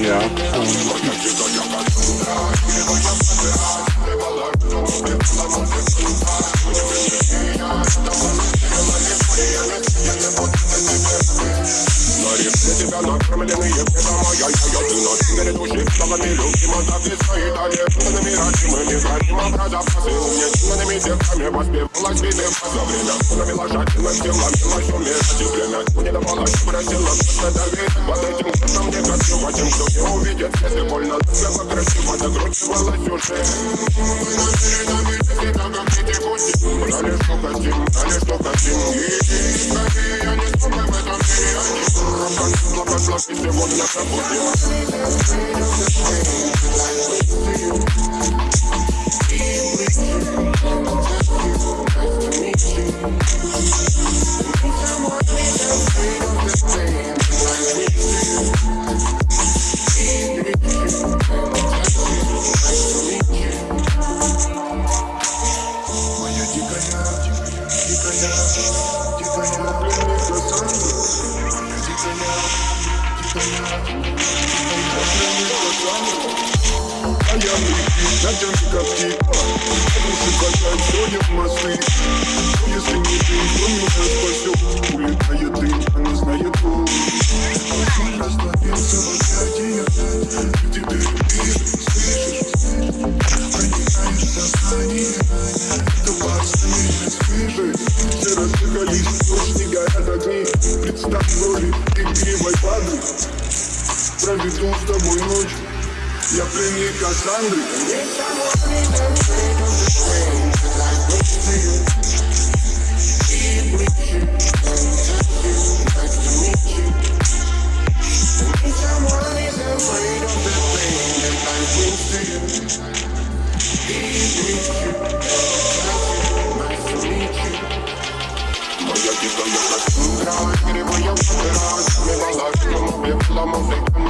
Yeah, I'm going to be На рифме тебя накормленные педа моя Я ты на синере души, словами любима Записай далее, невыразимыми Граним образа посылки Сильными девками воспевалась виды За время становила жадным телом Пилась умирать и время не давала Просила просто давить Под этим курсом не красиво Тем, кто не увидит Если больно, любя красиво Закручивалась уже Брали, что хотим, брали, что хотим И скорее я не смогу в этом мире Not a flash in the gun, like a bullet. Я прикинь, натянут птица Души качают, если не ты, то меня Все горят огни Представь в роли игривой воды Проведу с тобой ночь. Я пленник Кассандры Yo quiero, yo te juro que te voy a matar Me vas a ver, yo no